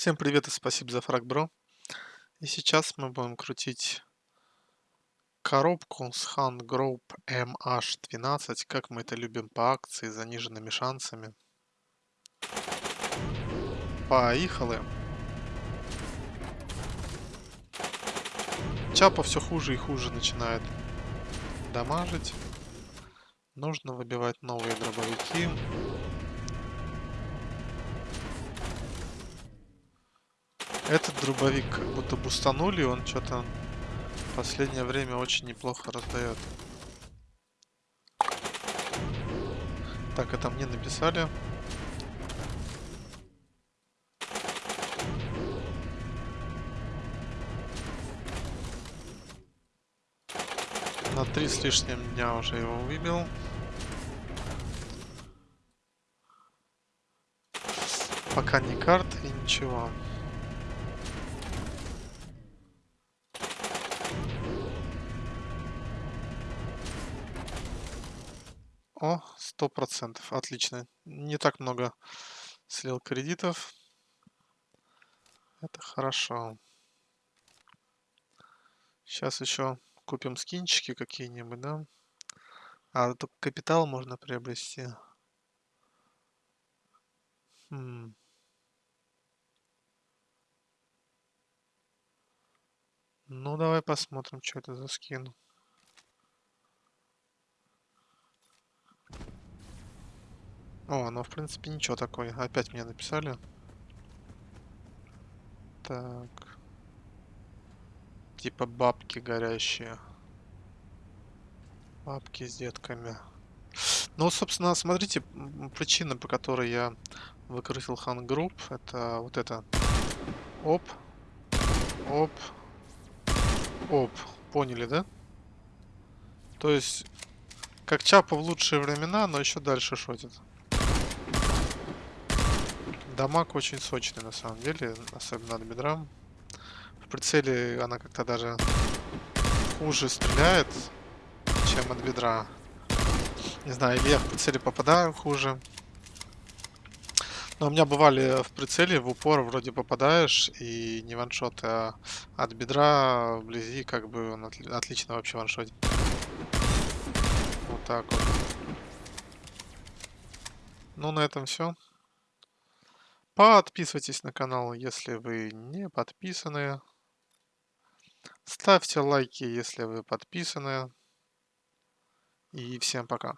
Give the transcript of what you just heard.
Всем привет и спасибо за фраг, бро. И сейчас мы будем крутить коробку с Han Group MH12, как мы это любим по акции, с заниженными шансами. Поехали. Чапа все хуже и хуже начинает дамажить. Нужно выбивать новые дробовики. Этот дробовик как будто бустанули, он что-то последнее время очень неплохо раздает. Так, это мне написали. На три с лишним дня уже его выбил. Пока не карт и ничего. О, сто процентов. Отлично. Не так много слил кредитов. Это хорошо. Сейчас еще купим скинчики какие-нибудь, да? А, только капитал можно приобрести. Хм. Ну, давай посмотрим, что это за скин. О, ну в принципе ничего такое. Опять мне написали. Так. Типа бабки горящие. Бабки с детками. Ну, собственно, смотрите, причина, по которой я выкрутил хан групп, это вот это. Оп. Оп. Оп. Поняли, да? То есть, как Чапа в лучшие времена, но еще дальше шотит. Дамаг очень сочный на самом деле, особенно от бедра. В прицеле она как-то даже хуже стреляет, чем от бедра. Не знаю, или я в прицеле попадаю хуже. Но у меня бывали в прицеле в упор вроде попадаешь и не ваншот, а от бедра вблизи как бы он отли отлично вообще ваншотит. Вот так вот. Ну, на этом все. Подписывайтесь на канал, если вы не подписаны. Ставьте лайки, если вы подписаны. И всем пока.